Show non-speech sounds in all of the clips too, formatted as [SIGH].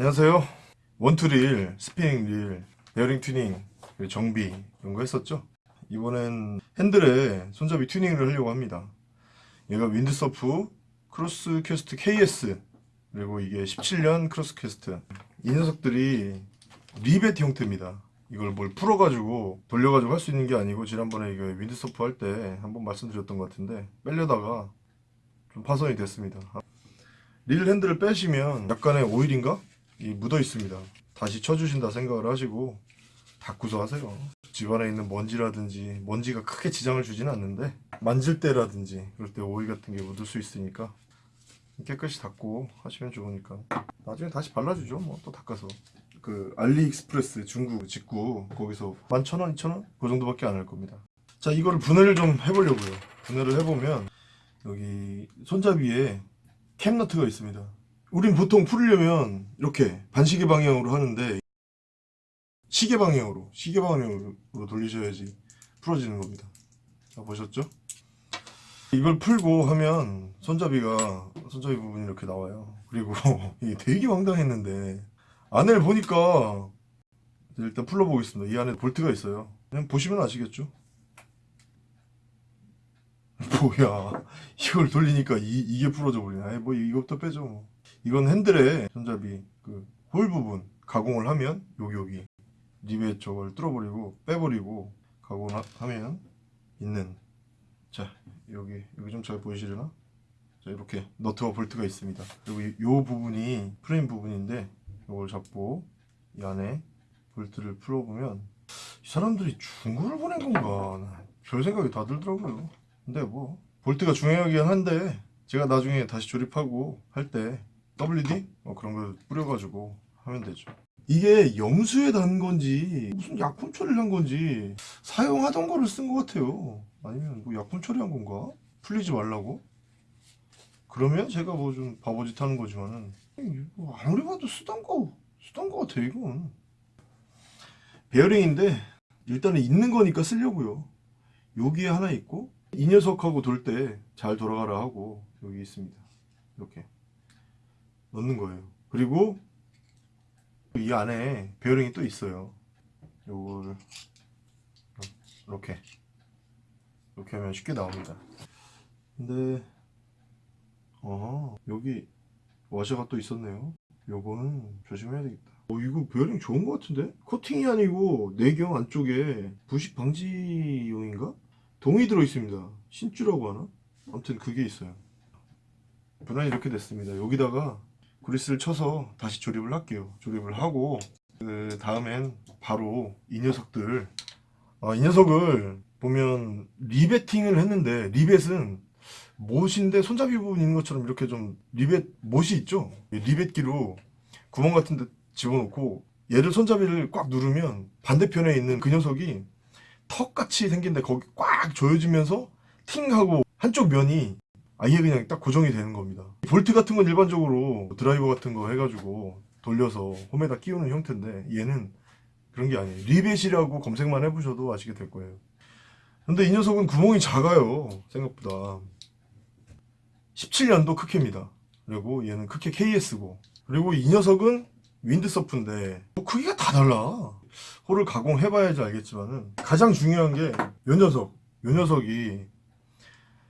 안녕하세요. 원투릴, 스피닝릴, 베어링 튜닝, 정비 이런 거 했었죠. 이번엔 핸들에 손잡이 튜닝을 하려고 합니다. 얘가 Windsurf Crosscast KS 그리고 이게 17년 Crosscast. 이 녀석들이 리벳 형태입니다. 이걸 뭘 풀어가지고 돌려가지고 할 수 있는 게 아니고 지난번에 이거 Windsurf 할 때 한번 말씀드렸던 것 같은데 빼려다가 좀 파손이 됐습니다. 릴 핸들을 빼시면 약간의 오일인가? 이 묻어 있습니다. 다시 쳐주신다 생각을 하시고 닦고서 하세요. 집안에 있는 먼지라든지 먼지가 크게 지장을 주지는 않는데 만질 때라든지 그럴 때 오일 같은 게 묻을 수 있으니까 깨끗이 닦고 하시면 좋으니까 나중에 다시 발라주죠. 뭐 또 닦아서 그 알리익스프레스 중국 직구 거기서 11,000원, 2,000원? 그 정도밖에 안 할 겁니다. 자 이거를 분해를 좀 해보려고요. 분해를 해보면 여기 손잡이에 캡너트가 있습니다. 우린 보통 풀려면 이렇게 반시계 방향으로 하는데 시계 방향으로 시계 방향으로 돌리셔야지 풀어지는 겁니다. 자 보셨죠? 이걸 풀고 하면 손잡이가 손잡이 부분이 이렇게 나와요. 그리고 [LAUGHS] 이게 되게 황당했는데 안을 보니까 일단 풀러보겠습니다. 이 안에 볼트가 있어요. 그냥 보시면 아시겠죠? [LAUGHS] 뭐야 이걸 돌리니까 이, 이게 부러져 버리네 아이 뭐 이것부터 빼죠 뭐. 이건 핸들에 손잡이 그 홀 부분 가공을 하면 여기 여기 리벳 저걸 뚫어버리고 빼버리고 가공을 하, 하면 있는. 자 여기 여기 좀 잘 보이시려나? 자 이렇게 너트와 볼트가 있습니다. 그리고 이, 요 부분이 프레임 부분인데 이걸 잡고 이 안에 볼트를 풀어보면 이 사람들이 중고를 보낸 건가? 별 생각이 다 들더라고요. 근데 뭐 볼트가 중요하긴 한데 제가 나중에 다시 조립하고 할 때 WD 뭐 그런 거 뿌려가지고 하면 되죠. 이게 염수에 단 건지 무슨 약품 처리를 한 건지 사용하던 거를 쓴 것 같아요. 아니면 뭐 약품 처리한 건가? 풀리지 말라고? 그러면 제가 뭐 좀 바보짓 하는 거지만은 뭐 아무리 봐도 쓰던 거 쓰던 거 같아 이건. 베어링인데 일단은 있는 거니까 쓰려고요. 여기에 하나 있고 이 녀석하고 돌 때 잘 돌아가라 하고 여기 있습니다. 이렇게 넣는 거예요. 그리고 이 안에 베어링이 또 있어요. 요거를 이렇게 이렇게 하면 쉽게 나옵니다. 근데 어 여기 와셔가 또 있었네요. 요거는 조심해야 되겠다. 어 이거 베어링 좋은 것 같은데? 코팅이 아니고 내경 안쪽에 부식 방지용인가? 동이 들어있습니다. 신주라고 하나? 아무튼 그게 있어요. 분할이 이렇게 됐습니다. 여기다가 그리스를 쳐서 다시 조립을 할게요. 조립을 하고 그 다음엔 바로 이 녀석들. 아, 이 녀석을 보면 리베팅을 했는데 리벳은 못인데 손잡이 부분 있는 것처럼 이렇게 좀 리벳 못이 있죠? 리벳기로 구멍 같은 데 집어넣고 얘를 손잡이를 꽉 누르면 반대편에 있는 그 녀석이 턱같이 생긴데 거기 꽉 조여지면서 팅 하고 한쪽 면이 아예 그냥 딱 고정이 되는 겁니다. 볼트 같은 건 일반적으로 드라이버 같은 거 해가지고 돌려서 홈에다 끼우는 형태인데 얘는 그런 게 아니에요. 리벳이라고 검색만 해보셔도 아시게 될 거예요. 근데 이 녀석은 구멍이 작아요. 생각보다. 17년도 크케입니다. 그리고 얘는 크케 KS고. 그리고 이 녀석은 Windsurf인데 뭐 크기가 다 달라. 홀을 가공해 봐야지 알겠지만은 가장 중요한 게 요 녀석. 요 녀석이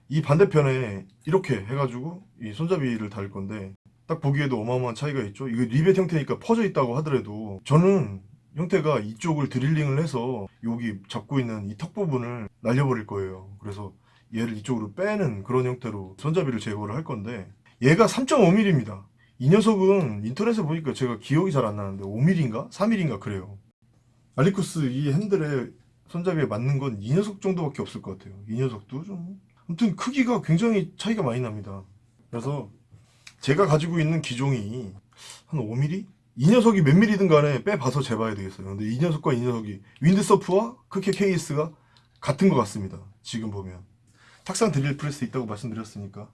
이 반대편에 이렇게 해가지고 이 손잡이를 달 건데 딱 보기에도 어마어마한 차이가 있죠. 이거 리벳 형태니까 퍼져 있다고 하더라도 저는 형태가 이쪽을 드릴링을 해서 여기 잡고 있는 이 턱 부분을 날려버릴 거예요. 그래서 얘를 이쪽으로 빼는 그런 형태로 손잡이를 제거를 할 건데 얘가 3.5mm입니다 이 녀석은 인터넷에 보니까 제가 기억이 잘 안 나는데 5mm인가? 3mm인가 그래요. 알리쿠스 이 핸들에 손잡이에 맞는 건 이 녀석 정도밖에 없을 것 같아요. 이 녀석도 좀 아무튼 크기가 굉장히 차이가 많이 납니다. 그래서 제가 가지고 있는 기종이 한 5mm? 이 녀석이 몇 mm든 간에 빼봐서 재봐야 되겠어요. 근데 이 녀석과 이 녀석이 윈드서프와 크게 KS가 같은 것 같습니다. 지금 보면. 탁상 드릴 프레스 있다고 말씀드렸으니까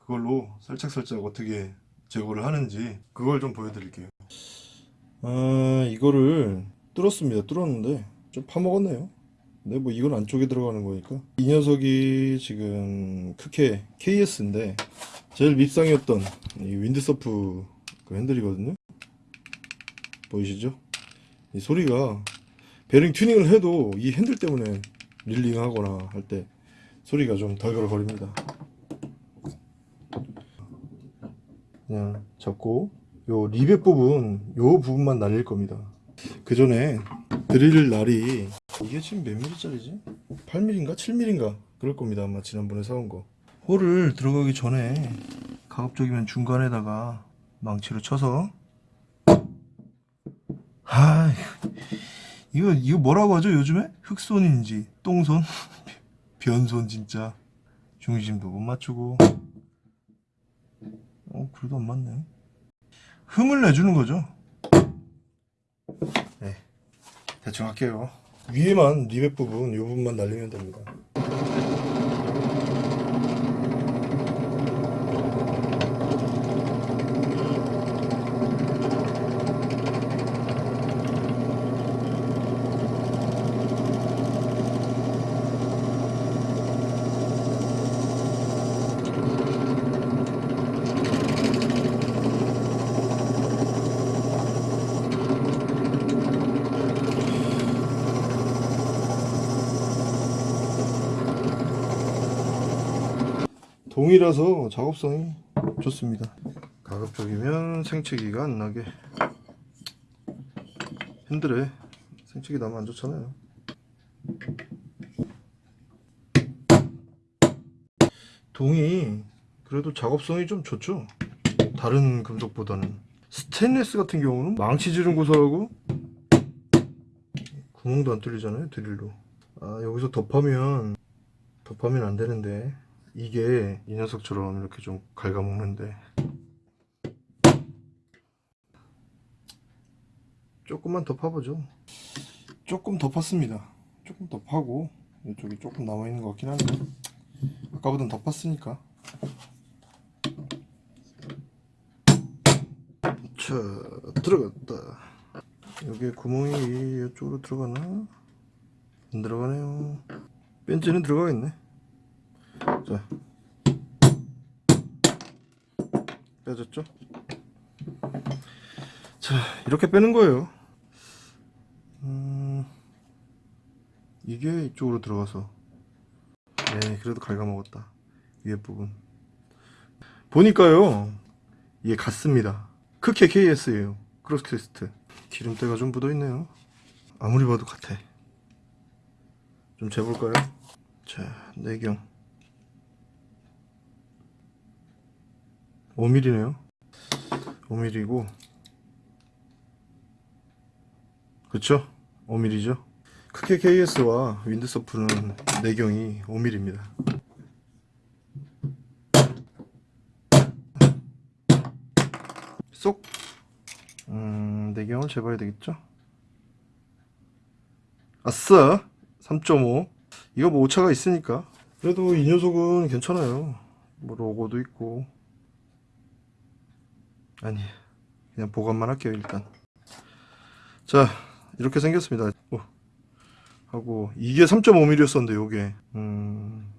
그걸로 살짝살짝 어떻게 제거를 하는지 그걸 좀 보여드릴게요. 아 이거를 뚫었습니다. 뚫었는데 좀 파먹었네요 근데 뭐 이건 안쪽에 들어가는 거니까 이 녀석이 지금 크케 KS인데 제일 밉상이었던 이 Windsurf 그 핸들이거든요 보이시죠? 이 소리가 베링 튜닝을 해도 이 핸들 때문에 reeling 하거나 할 때 소리가 좀 덜덜거립니다. 그냥 잡고 요 리벳 부분 요 부분만 날릴 겁니다. 그 전에 드릴 날이 이게 지금 몇 밀리짜리지? 8mm인가? 7mm인가? 그럴 겁니다. 아마 지난번에 사온 거. 홀을 들어가기 전에 가급적이면 중간에다가 망치로 쳐서. 아 이거 이거 뭐라고 하죠 요즘에? 흑손인지 똥손? [LAUGHS] 변손 진짜. 중심도 못 맞추고. 어 그래도 안 맞네. 흠을 내주는 거죠. 네 대충 할게요 위에만 리벳 부분 이 부분만 날리면 됩니다 동이라서 작업성이 좋습니다. 가급적이면 생채기가 안 나게 핸들에 생채기 나면 안 좋잖아요. 동이 그래도 작업성이 좀 좋죠. 다른 금속보다는 스테인리스 같은 경우는 망치 지른 고사하고 구멍도 안 뚫리잖아요 드릴로 아 여기서 덮하면 덮하면 안 되는데 이게 이 녀석처럼 이렇게 좀 갉아먹는데. 조금만 더 파보죠. 조금 더 팠습니다. 조금 더 파고 이쪽에 조금 남아있는 것 같긴 한데. 아까보단 더 팠으니까. 자 들어갔다. 여기에 구멍이 이쪽으로 들어가나? 안 들어가네요. 벤치는 들어가겠네 자 빼졌죠? 자 이렇게 빼는 거예요. 음, 이게 이쪽으로 들어가서. 네 그래도 갉아먹었다. 위에 부분. 보니까요 이게 같습니다. 크게 KS예요. 크로스캐스트. 기름때가 좀 묻어있네요. 아무리 봐도 같아. 좀 재볼까요? 자 내경 5mm네요. 5mm고. 그쵸? 5mm죠? 크게 KS와 윈드서프는 내경이 5mm입니다. 쏙! 음, 내경을 재봐야 되겠죠? 아싸! 3.5 이거 뭐 오차가 있으니까. 그래도 이 녀석은 괜찮아요. 뭐 로고도 있고 아니 그냥 보관만 할게요 일단. 자 이렇게 생겼습니다. 오, 하고 이게 3.5mm였었는데 요게. 음.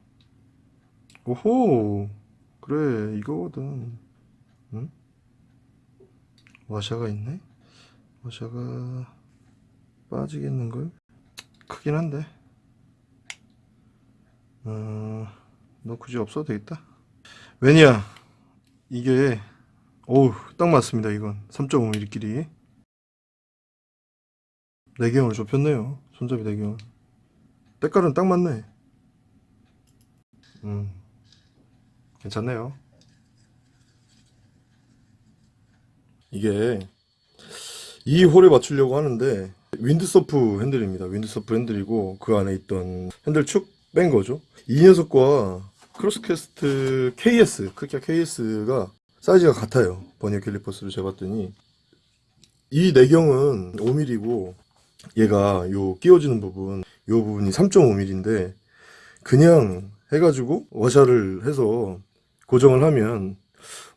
오호! 그래 이거거든. 응? 와샤가 있네? 와샤가 빠지겠는걸? 크긴 한데. 어, 너 굳이 없어도 되겠다. 왜냐 이게 어우 딱 맞습니다 이건. 3.5mm 길이 내경을 좁혔네요 손잡이 내경을. 때깔은 딱 맞네. 음 괜찮네요. 이게 이 홀에 맞추려고 하는데 Windsurf 핸들입니다. Windsurf 핸들이고 그 안에 있던 핸들 축 뺀 거죠. 이 녀석과 Crosscast KS 크기가 KS가 사이즈가 같아요. 버니어 캘리퍼스를 재봤더니. 이 내경은 5mm고 얘가 요 끼워지는 부분 요 부분이 3.5mm인데 그냥 해가지고 워샤를 해서 고정을 하면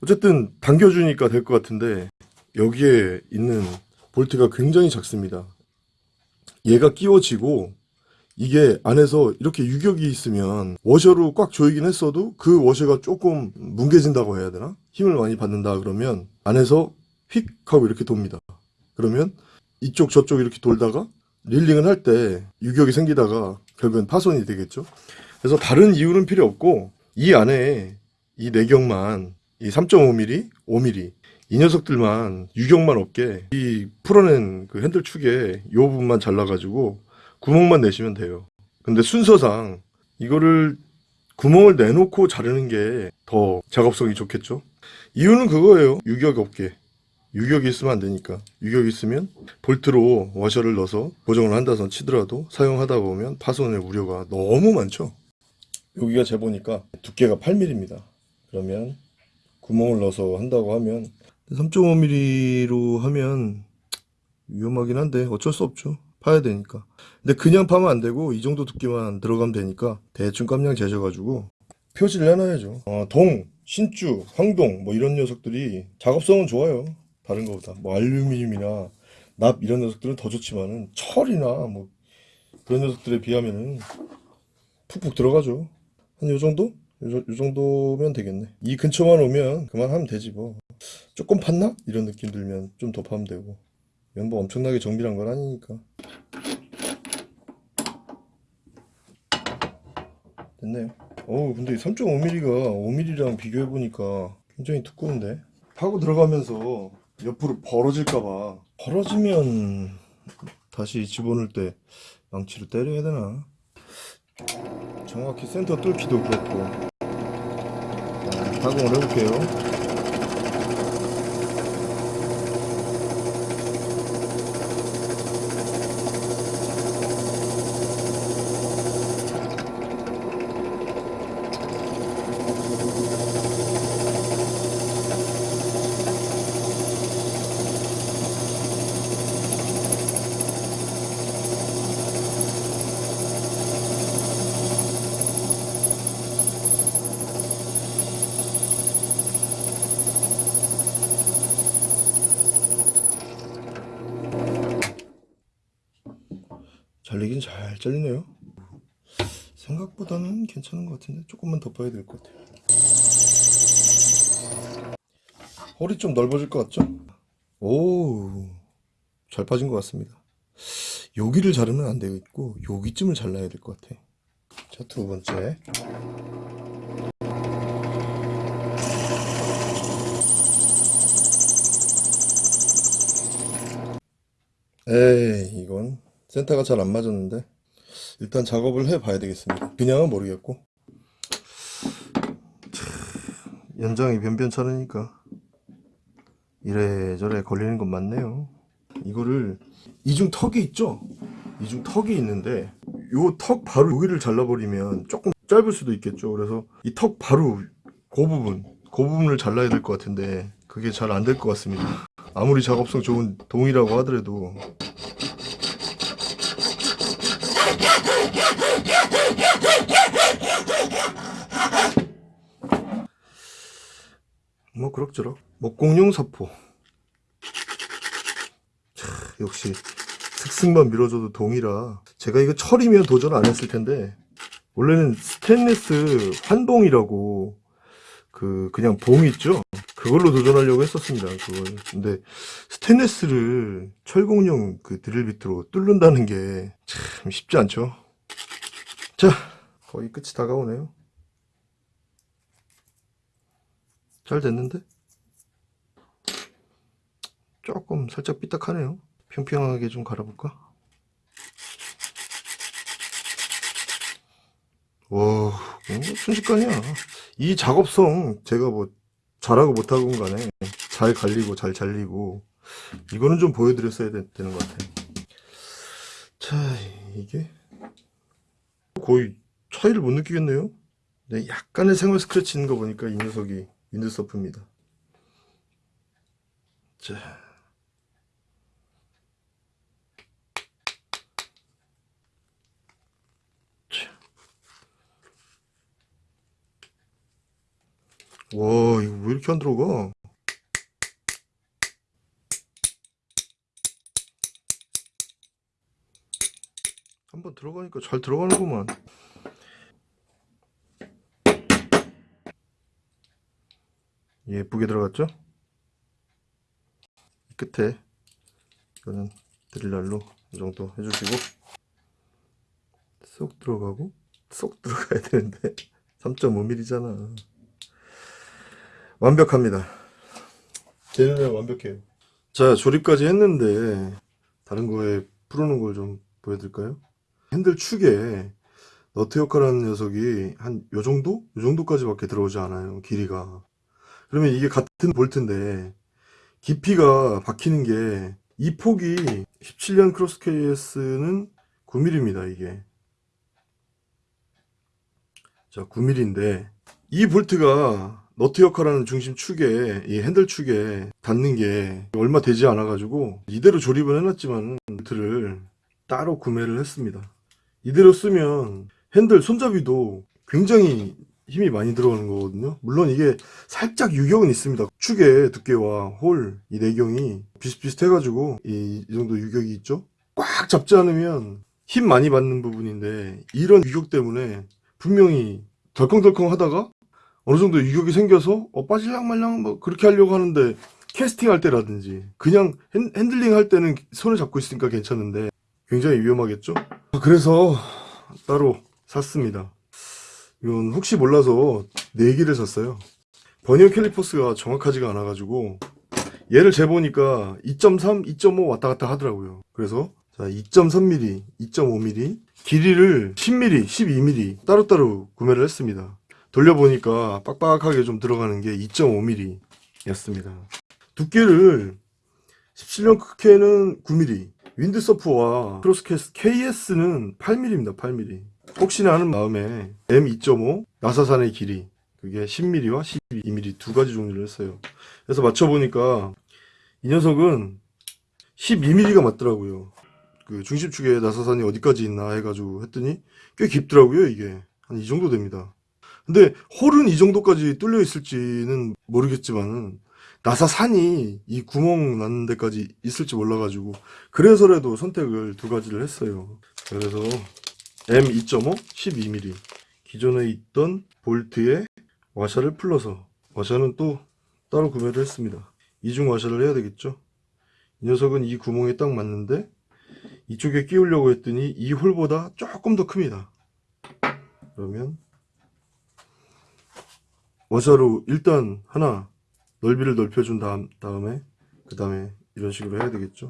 어쨌든 당겨주니까 될 것 같은데 여기에 있는 볼트가 굉장히 작습니다. 얘가 끼워지고 이게 안에서 이렇게 유격이 있으면 워셔로 꽉 조이긴 했어도 그 워셔가 조금 뭉개진다고 해야 되나? 힘을 많이 받는다 그러면 안에서 휙 하고 이렇게 돕니다. 그러면 이쪽 저쪽 이렇게 돌다가 릴링을 할 때 유격이 생기다가 결국엔 파손이 되겠죠. 그래서 다른 이유는 필요 없고 이 안에 이 내경만 이 3.5mm, 5mm 이 녀석들만 유격만 없게 이 풀어낸 그 핸들 축에 이 부분만 잘라가지고 구멍만 내시면 돼요. 근데 순서상 이거를 구멍을 내놓고 자르는 게 더 작업성이 좋겠죠. 이유는 그거예요. 유격 없게. 유격이 있으면 안 되니까. 유격이 있으면 볼트로 워셔를 넣어서 고정을 한다선 치더라도 사용하다 보면 파손의 우려가 너무 많죠. 여기가 재보니까 두께가 8mm입니다. 그러면 구멍을 넣어서 한다고 하면 3.5mm로 하면 위험하긴 한데 어쩔 수 없죠. 파야 되니까. 근데 그냥 파면 안 되고 이 정도 두께만 들어가면 되니까 대충 깜냥 재셔가지고 표시를 해놔야죠. 어, 동, 신주, 황동 뭐 이런 녀석들이 작업성은 좋아요. 다른 거보다 뭐 알루미늄이나 납 이런 녀석들은 더 좋지만은 철이나 뭐 그런 녀석들에 비하면은 푹푹 들어가죠. 한 요 정도? 요, 요 정도면 되겠네. 이 근처만 오면 그만하면 되지 뭐. 조금 팠나? 이런 느낌 들면 좀 더 파면 되고. 뭐 엄청나게 정밀한 건 아니니까. 됐네요. 어우, 근데 3.5mm가 5mm랑 비교해보니까 굉장히 두꺼운데? 파고 들어가면서 옆으로 벌어질까봐. 벌어지면 다시 집어넣을 때 망치로 때려야 되나? 정확히 센터 뚫기도 그렇고. 자, 가공을 해볼게요. 잘리긴 잘 잘리네요. 생각보다는 괜찮은 것 같은데 조금만 더 봐야 될 것 같아요. 허리 좀 넓어질 것 같죠? 오, 잘 빠진 것 같습니다. 여기를 자르면 안 되겠고 여기쯤을 잘라야 될 것 같아. 자, 두 번째. 에이, 이건 센터가 잘 안 맞았는데 일단 작업을 해 봐야 되겠습니다. 그냥은 모르겠고 참, 연장이 변변찮으니까 이래저래 걸리는 건 맞네요. 이거를 이중 턱이 있죠? 이중 턱이 있는데 요 턱 바로 여기를 잘라버리면 조금 짧을 수도 있겠죠. 그래서 이 턱 바로 그 부분 그 부분을 잘라야 될 것 같은데 그게 잘 안 될 것 같습니다. 아무리 작업성 좋은 동이라고 하더라도 뭐 그럭저럭. 목공용 사포. 차, 역시 특승만 밀어줘도 동이라. 제가 이거 철이면 도전 안 했을 텐데. 원래는 스테인리스 환봉이라고 그 그냥 봉 있죠? 그걸로 도전하려고 했었습니다 그걸. 근데 스테인리스를 철공용 그 드릴 비트로 뚫는다는 게 참 쉽지 않죠? 자 거의 끝이 다가오네요 잘 됐는데? 조금 살짝 삐딱하네요. 평평하게 좀 갈아볼까? 와, 어, 순식간이야. 이 작업성 제가 뭐 잘하고 못하고 간에 잘 갈리고 잘 잘리고 이거는 좀 보여드렸어야 되, 되는 것 같아요. 자, 이게 거의 차이를 못 느끼겠네요. 네, 약간의 생활 스크래치 있는 거 보니까 이 녀석이 윈드서프입니다. 자. 자. 와, 이거 왜 이렇게 안 들어가? 한번 들어가니까 잘 들어가는구만. 예쁘게 들어갔죠? 끝에 이거는 드릴날로 이 정도 해주시고 쏙 들어가고 쏙 [LAUGHS] 들어가야 되는데 3.5mm잖아 완벽합니다 제 눈에 완벽해요 자 조립까지 했는데 다른 거에 풀어놓은 걸 좀 보여드릴까요? 핸들 축에 너트 역할하는 녀석이 한 요 정도? 요 정도까지 밖에 들어오지 않아요 길이가 그러면 이게 같은 볼트인데 깊이가 박히는 게 이 폭이 17년 Cross KS는 9mm입니다 이게. 자 9mm인데 이 볼트가 너트 역할하는 중심 축에 이 핸들 축에 닿는 게 얼마 되지 않아 가지고 이대로 조립을 해놨지만 볼트를 따로 구매를 했습니다. 이대로 쓰면 핸들 손잡이도 굉장히 힘이 많이 들어가는 거거든요. 물론 이게 살짝 유격은 있습니다. 축의 두께와 홀 이 내경이 비슷비슷해 가지고 이, 이 정도 유격이 있죠. 꽉 잡지 않으면 힘 많이 받는 부분인데 이런 유격 때문에 분명히 덜컹덜컹 하다가 어느 정도 유격이 생겨서 어, 빠질랑말랑 뭐 그렇게 하려고 하는데 캐스팅 할 때라든지 그냥 핸, 핸들링 할 때는 손을 잡고 있으니까 괜찮은데 굉장히 위험하겠죠? 그래서 따로 샀습니다 이건 혹시 몰라서 4개를 샀어요. 버니어 캘리퍼스가 정확하지가 않아 가지고 얘를 재보니까 2.3, 2.5 왔다 갔다 하더라고요. 그래서 자 2.3mm, 2.5mm 길이를 10mm, 12mm 따로따로 구매를 했습니다. 돌려보니까 빡빡하게 좀 들어가는 게 2.5mm 였습니다. 두께를 17년 크케는 9mm 윈드서프와 크로스캐스 KS는 8mm입니다 8mm 혹시나 하는 마음에 M2.5 나사산의 길이 그게 10mm와 12mm 두 가지 종류를 했어요. 그래서 맞춰보니까 이 녀석은 12mm가 맞더라고요. 그 중심축에 나사산이 어디까지 있나 해가지고 했더니 꽤 깊더라고요 이게. 한 이 정도 됩니다. 근데 홀은 이 정도까지 뚫려 있을지는 모르겠지만 나사산이 이 구멍 나는 데까지 있을지 몰라가지고 그래서라도 선택을 두 가지를 했어요. 그래서 M2.5 12mm 기존에 있던 볼트에 와샤를 풀러서 와샤는 또 따로 구매를 했습니다. 이중 와샤를 해야 되겠죠? 이 녀석은 이 구멍에 딱 맞는데 이쪽에 끼우려고 했더니 이 홀보다 조금 더 큽니다. 그러면 와샤로 일단 하나 넓이를 넓혀준 다음, 다음에 그 다음에 이런 식으로 해야 되겠죠?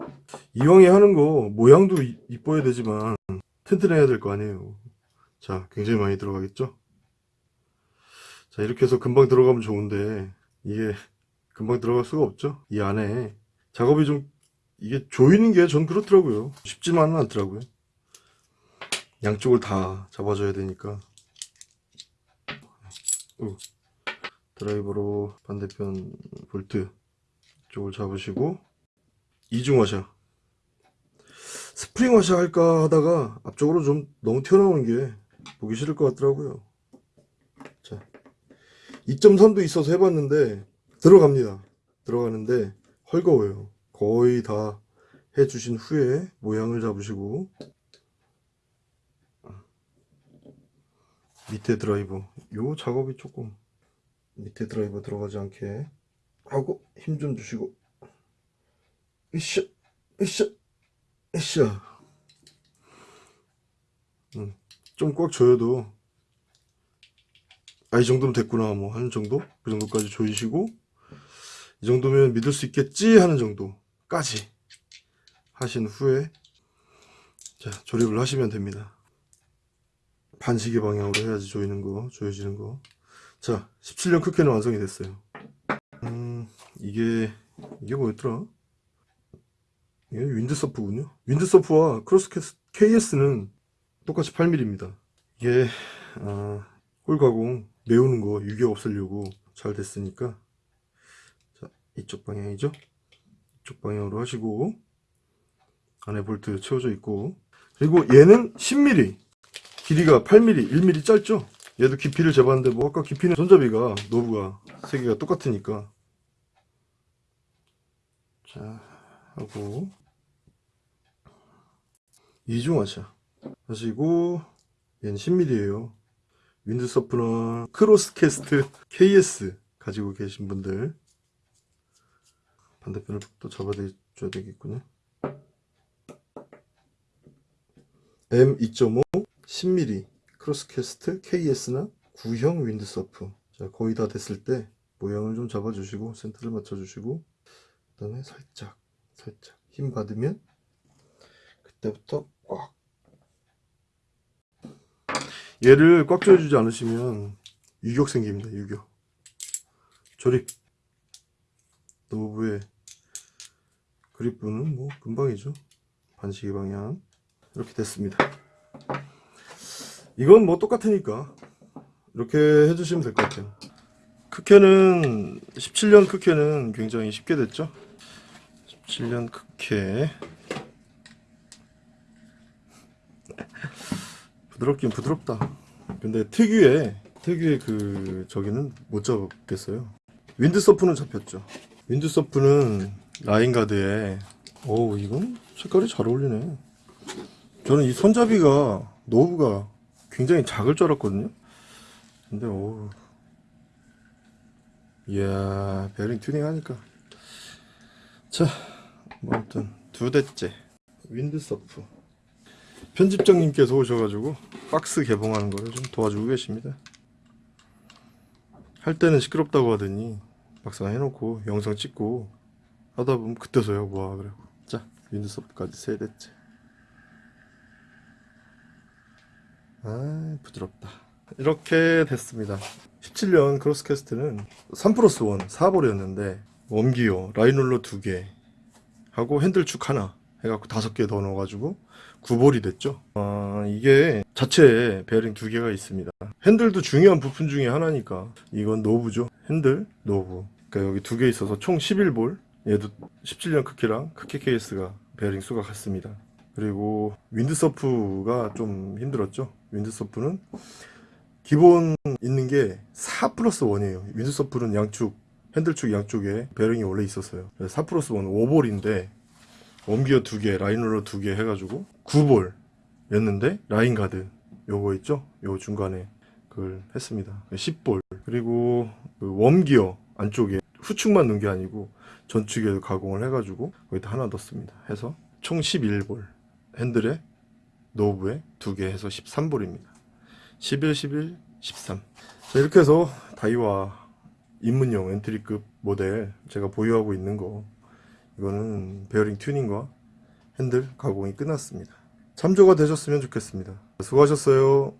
이왕에 하는 거 모양도 이- 이뻐야 되지만 튼튼해야 될 거 아니에요. 자 굉장히 많이 들어가겠죠? 자 이렇게 해서 금방 들어가면 좋은데 이게 금방 들어갈 수가 없죠? 이 안에 작업이 좀 이게 조이는 게 전 그렇더라고요. 쉽지만은 않더라고요. 양쪽을 다 잡아줘야 되니까. 어. 드라이버로 반대편 볼트 쪽을 잡으시고 이중 와샤 스프링 와샤 할까 하다가 앞쪽으로 좀 너무 튀어나오는 게 보기 싫을 것 같더라고요. 자 2.3도 있어서 해봤는데 들어갑니다. 들어가는데 헐거워요. 거의 다 해주신 후에 모양을 잡으시고. 밑에 드라이버. 요 작업이 조금 밑에 드라이버 들어가지 않게 하고 힘 좀 주시고. 으쌰 으쌰 으쌰 음, 좀꽉 조여도 아 이 정도면 됐구나 뭐 하는 정도? 그 정도까지 조이시고 이 정도면 믿을 수 있겠지? 하는 정도까지 하신 후에 자 조립을 하시면 됩니다. 반시계 방향으로 해야지 조이는 거 조여지는 거. 자, 17년 크게는 완성이 됐어요. 음, 이게, 이게 뭐였더라? 이게 윈드서프군요. 윈드서프와 크로스 KS는 똑같이 8mm입니다. 이게, 아, 홀 가공, 메우는 거, 유격 없애려고 잘 됐으니까. 자, 이쪽 방향이죠? 이쪽 방향으로 하시고, 안에 볼트 채워져 있고, 그리고 얘는 10mm, 길이가 8mm, 1mm 짧죠? 얘도 깊이를 재봤는데 뭐 아까 깊이는 손잡이가 knob가 세 개가 똑같으니까 자 하고 이중화차 하시고 얘는 10mm에요. 윈드서프나 크로스캐스트 KS 가지고 계신 분들. 반대편을 또 잡아줘야 되겠군요. M2.5 10mm 크로스캐스트 KS나 구형 윈드서프. 자 거의 다 됐을 때 모양을 좀 잡아주시고 센터를 맞춰주시고 그 다음에 살짝 살짝 힘 받으면 그때부터 꽉 얘를 꽉 조여주지 않으시면 유격 생깁니다 유격. 조립. 노브의 그립부는 뭐 금방이죠. 반시계 방향. 이렇게 됐습니다. 이건 뭐 똑같으니까 이렇게 해주시면 될 것 같아요. 크케는 17년 크케는 굉장히 쉽게 됐죠? 17년 크케 부드럽긴 부드럽다. 근데 특유의 특유의 그 저기는 못 잡겠어요. 윈드서프는 잡혔죠. 윈드서프는 라인가드에 어우 이건 색깔이 잘 어울리네. 저는 이 손잡이가 노브가 굉장히 작을 줄 알았거든요. 근데 어우. 이야 베어링 튜닝 하니까. 자 뭐 아무튼 두 대째. 윈드서프 편집장님께서 오셔가지고 박스 개봉하는 거를 좀 도와주고 계십니다. 할 때는 시끄럽다고 하더니 막상 해놓고 영상 찍고 하다 보면 그때서야 와 그래 자 윈드서프까지 세 대째. 아 부드럽다. 이렇게 됐습니다. 17년 크로스캐스트는 3 플러스 1 4볼이었는데 웜기어 라인롤러 2개 하고 핸들축 하나 해갖고 5개 더 넣어가지고 9볼이 됐죠? 아 이게 자체에 베어링 2개가 있습니다. 핸들도 중요한 부품 중에 하나니까 이건 노브죠? 핸들? 노브. 그러니까 여기 두 개 있어서 총 11볼? 얘도 17년 크케랑 크케 KS가 베어링 수가 같습니다. 그리고 윈드서프가 좀 힘들었죠? 윈드서프는 기본 있는 게 4 플러스 1이에요. 윈드서프는 양축 핸들축 양쪽에 베어링이 원래 있었어요. 그래서 4 플러스 1 5볼인데 웜기어 2개 라인롤러 2개 해가지고 9볼 였는데 라인 가드 요거 있죠? 요 중간에 그걸 했습니다. 10볼. 그리고 그 웜기어 안쪽에 후축만 넣은 게 아니고 전축에도 가공을 해가지고 거기다 하나 넣습니다. 해서 총 11볼. 핸들에 노브에 두 개 해서 13볼입니다. 11, 11, 13 자, 이렇게 해서 다이와 입문용 엔트리급 모델 제가 보유하고 있는 거. 이거는 베어링 튜닝과 핸들 가공이 끝났습니다. 참조가 되셨으면 좋겠습니다. 수고하셨어요